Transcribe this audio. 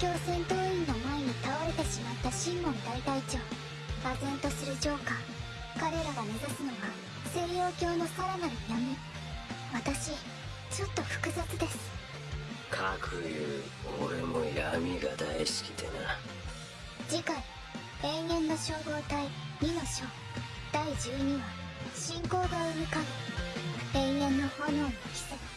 戦闘員の前に倒れてしまったシンモン大隊長唖然とするジョーカー彼らが目指すのは西洋教のさらなる闇。私ちょっと複雑です。かくいう俺も闇が大好きでな。次回永遠の消防隊2の章第12話信仰が生む神永遠の炎の奇跡。